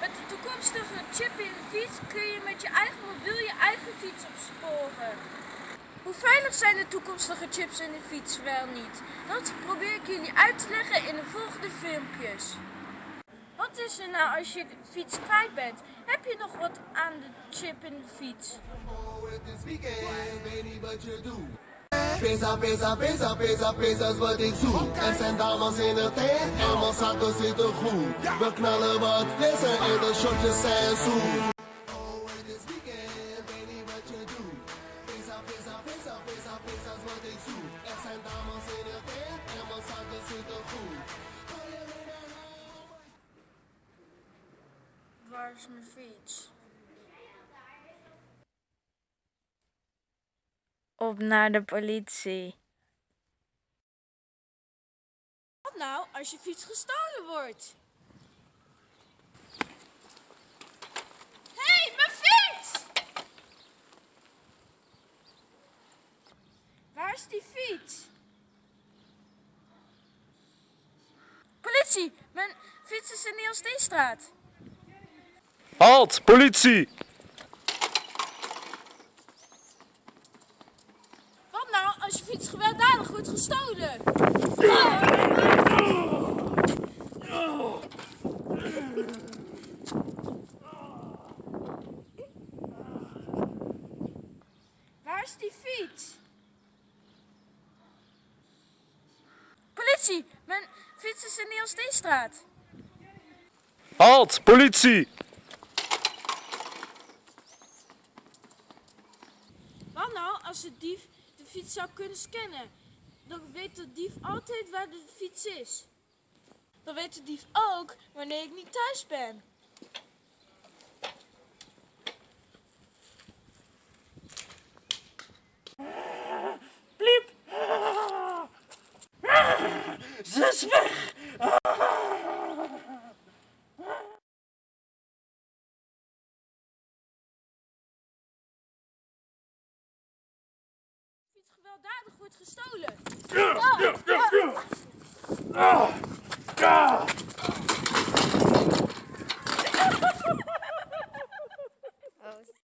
Met de toekomstige chip in de fiets kun je met je eigen mobiel je eigen fiets opsporen. Hoe veilig zijn de toekomstige chips in de fiets wel niet? Dat probeer ik jullie uit te leggen in de volgende filmpjes. Wat is er nou als je fiets kwijt bent? Heb je nog wat aan de chip in de fiets? Pesa, pesa, pesa, pesa, pesa is wat ik zoek. Er zijn dames in de tent en mijn zakken zitten goed. We knallen wat flessen en de shotjes zijn zoet. Oh, this weekend, weet Op naar de politie. Wat nou als je fiets gestolen wordt? Hé, hey, mijn fiets! Waar is die fiets? Politie, mijn fiets is in de Steestraat. Halt, politie! Wat nou als je fiets gewelddadig wordt gestolen? Waar is die fiets? Politie, mijn fiets is in de Steestraat. Halt, politie! Wat nou als de dief de fiets zou kunnen scannen? Dan weet de dief altijd waar de fiets is. Dan weet de dief ook wanneer ik niet thuis ben. Ze is weg! Gewelddadig wordt gestolen. Ah!